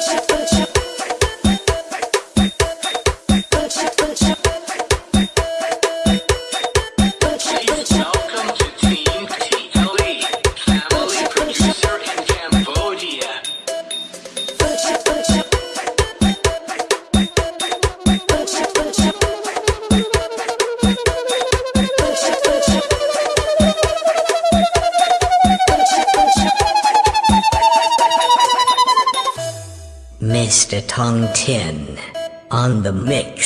Please Mr. Tong Tin on the mix.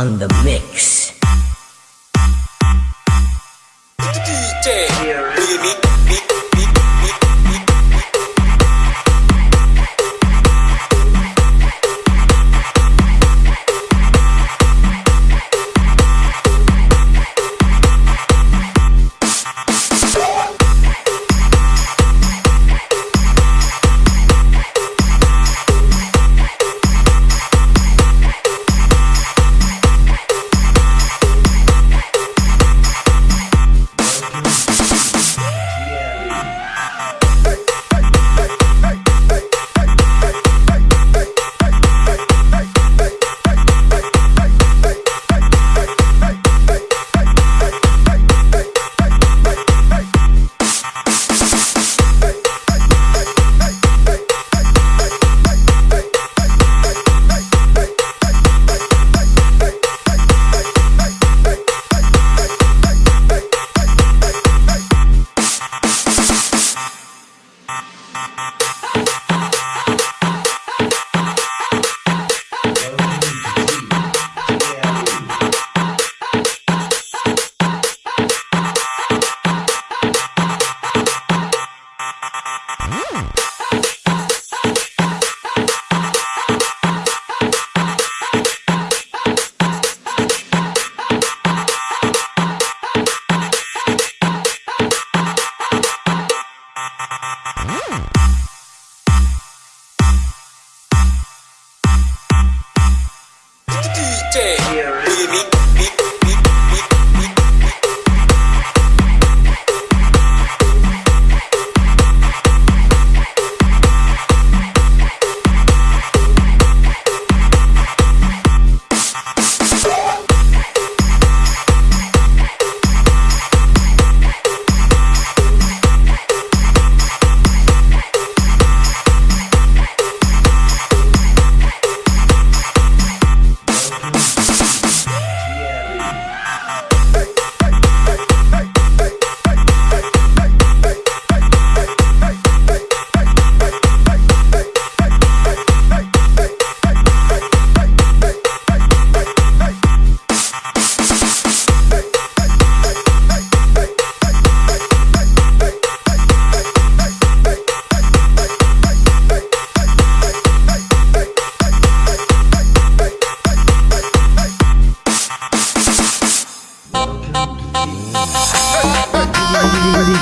On the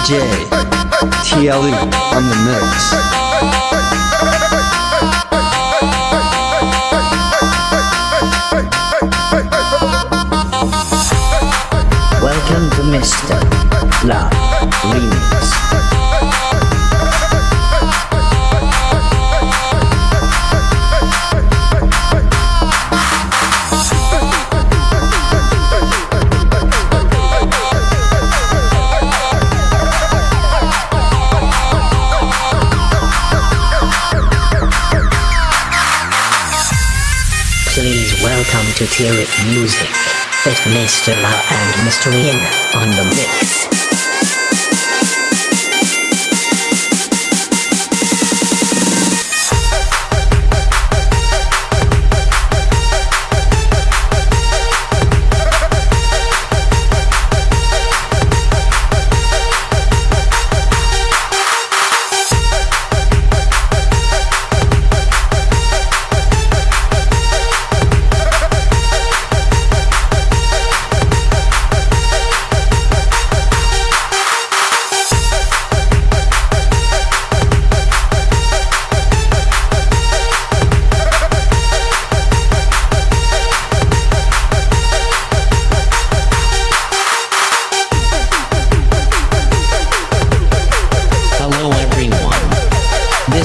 DJ TLE on the mix. Welcome to Mr. Love Remix. To Tyrip Music with Mr. La and Mr. Ian on the mix.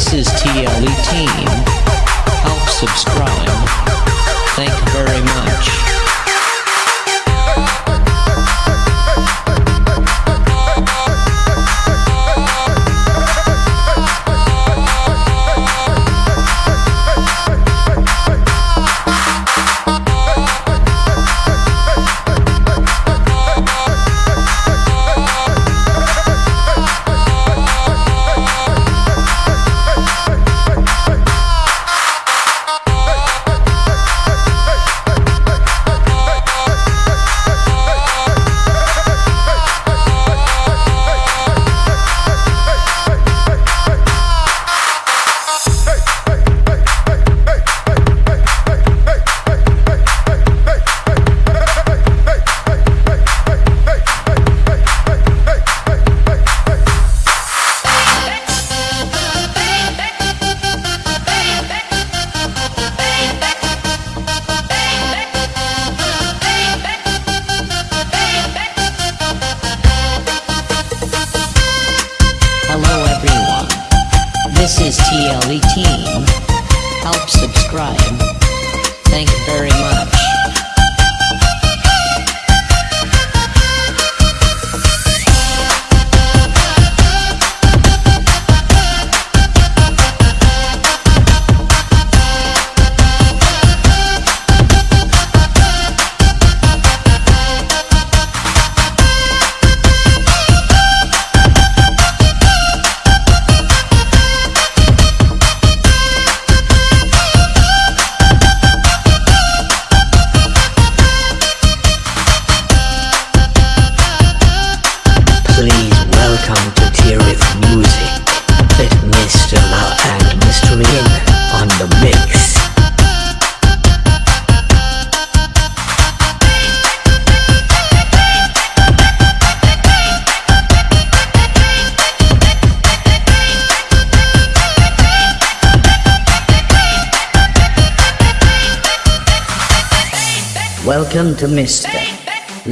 This is TLE Team. Help subscribe.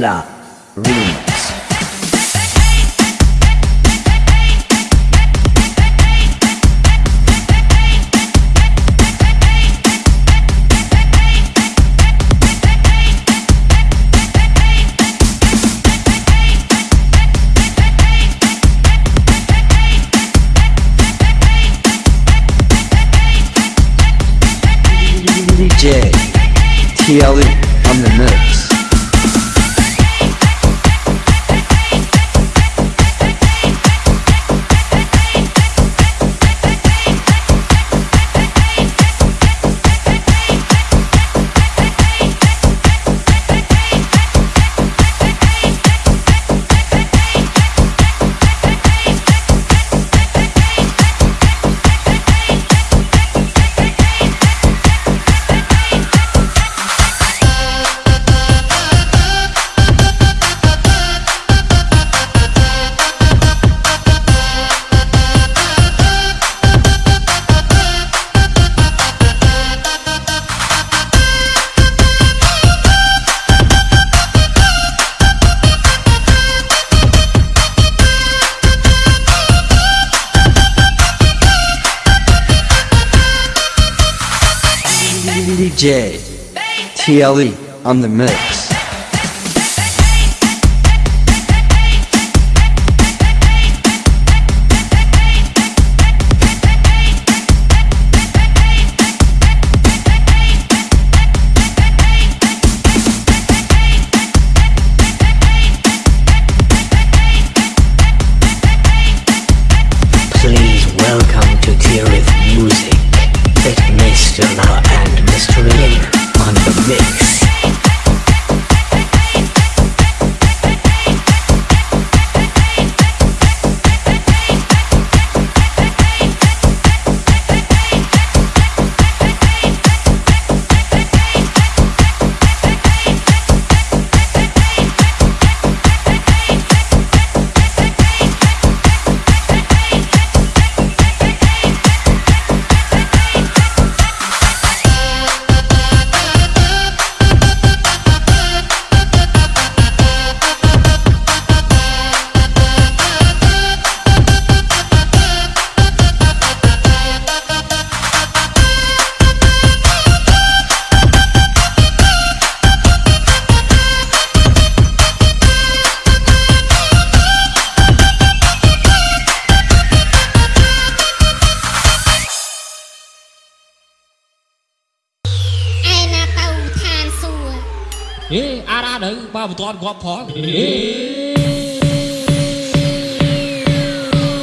La TLE on the mix.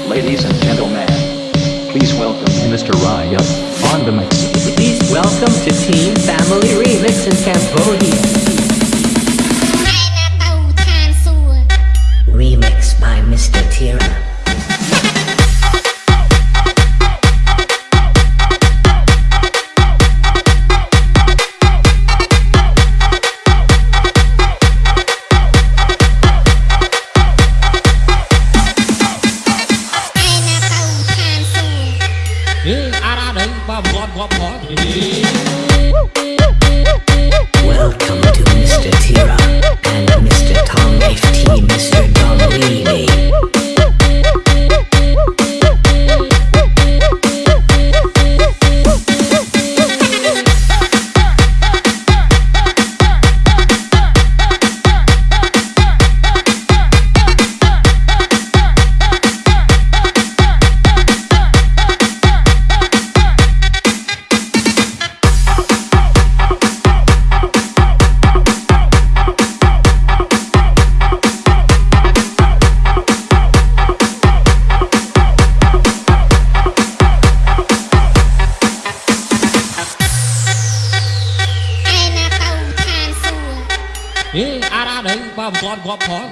Ladies and gentlemen, please welcome Mr. Raya on the mix. Please welcome to Team Family Remix in Cambodia. Remix by Mr. Tira. อนความพร้อม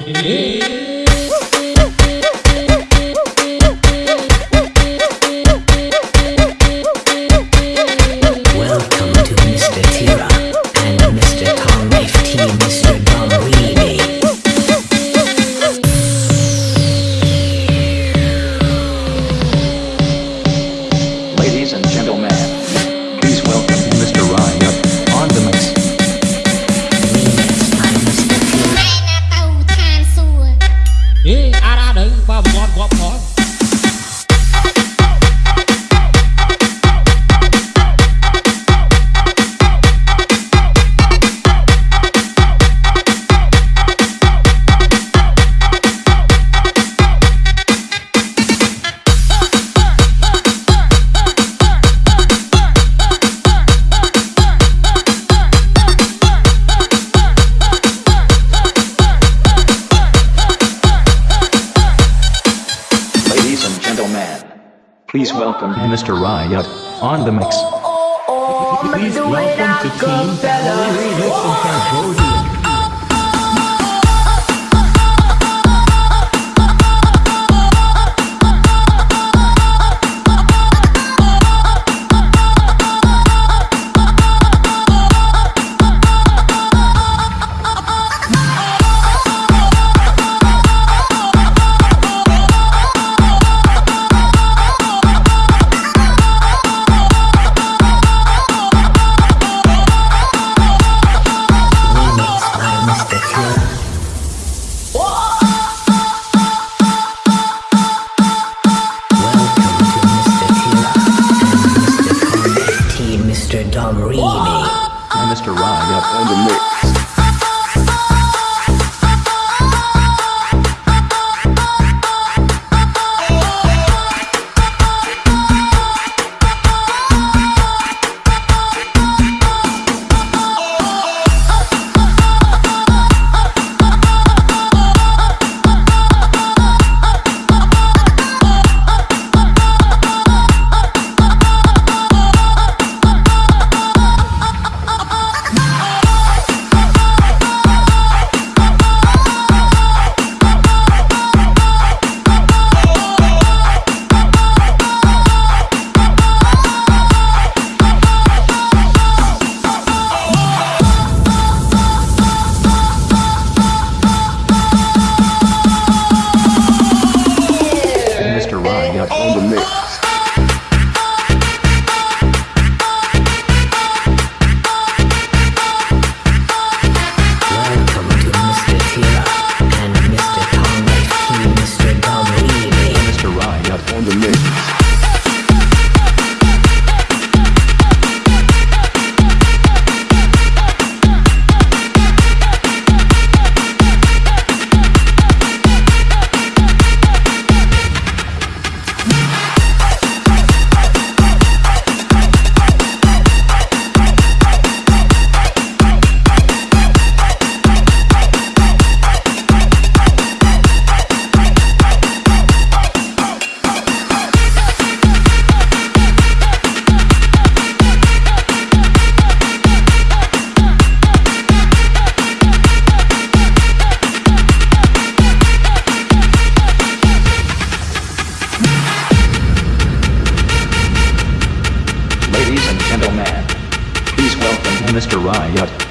叶小姐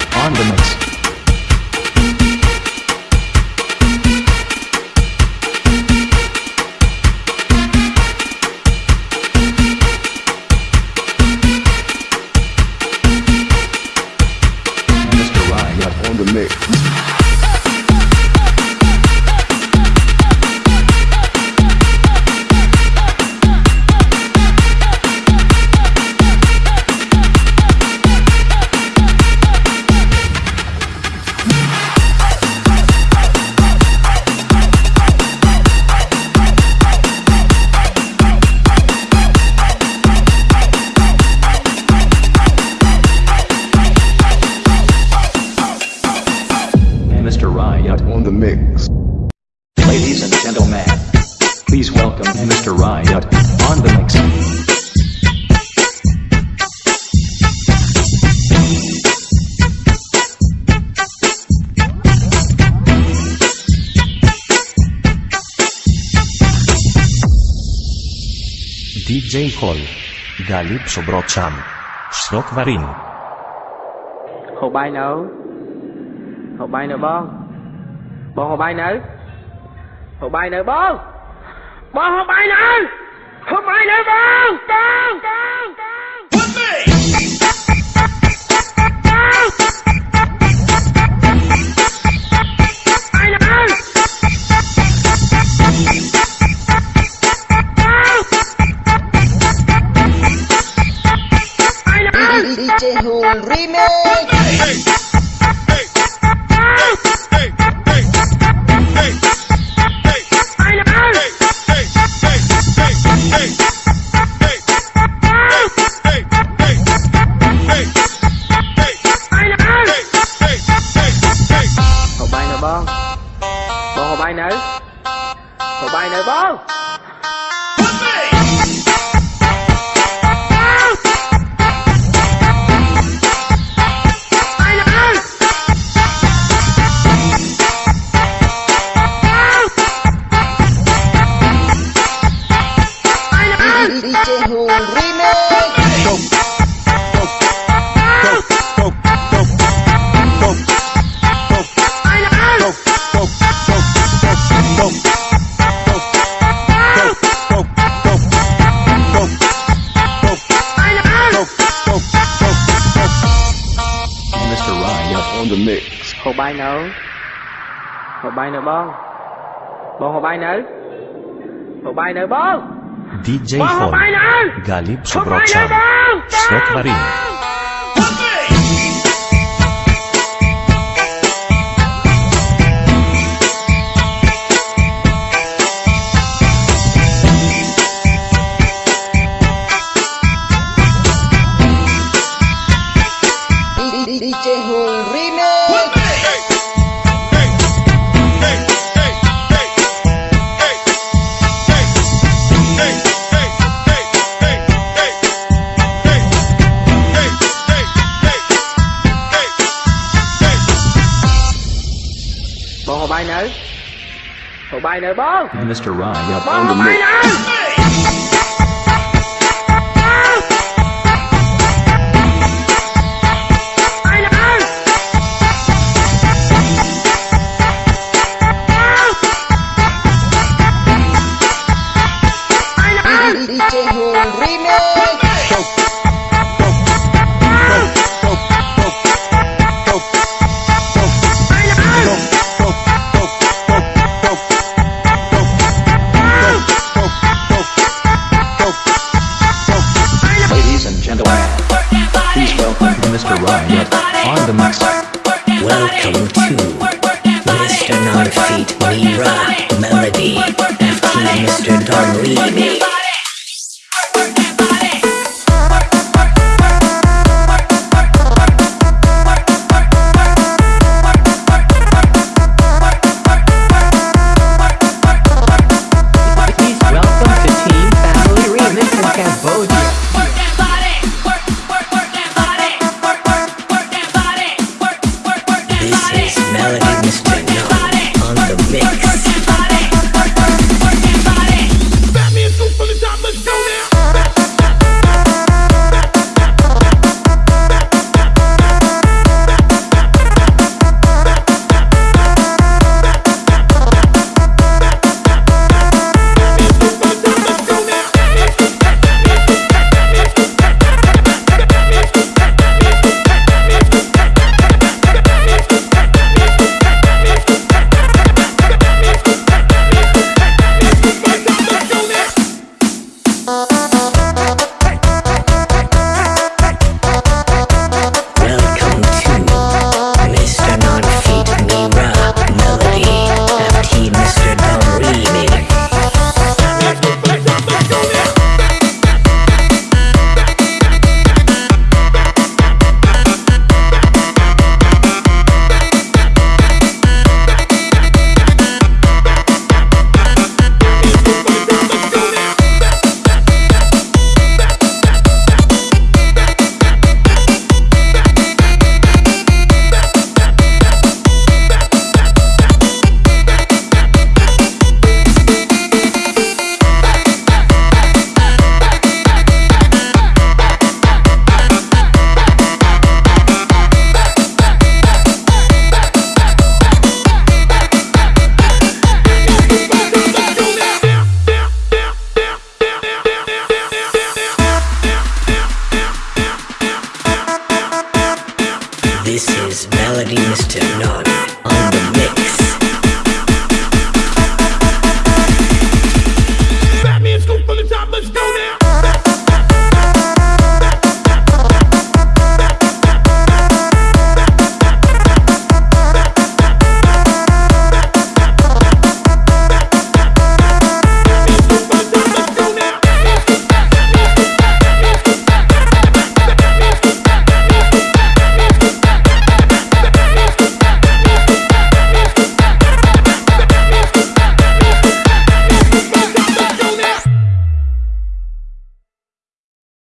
please welcome Mr. Riot on the mix. DJ Hall. Galip Sobrocham. Shrok Varin. ហូបបាយនៅហូបបាយនៅបងបងហូបបាយនៅហូបបាយនៅបង บอาไปไหนนทำไมเลยบ้างบ้างบ้าง Chehun Remake Tục Tục Tục Tục Hồ bay nấu. Hồ bay nấu bông. Bông hồ bay nấu. Hồ bay nấu bông. DJ Fall, Galib Subrokshan, Shrek Marin. Mr. Ryan, up on the moon. Volví.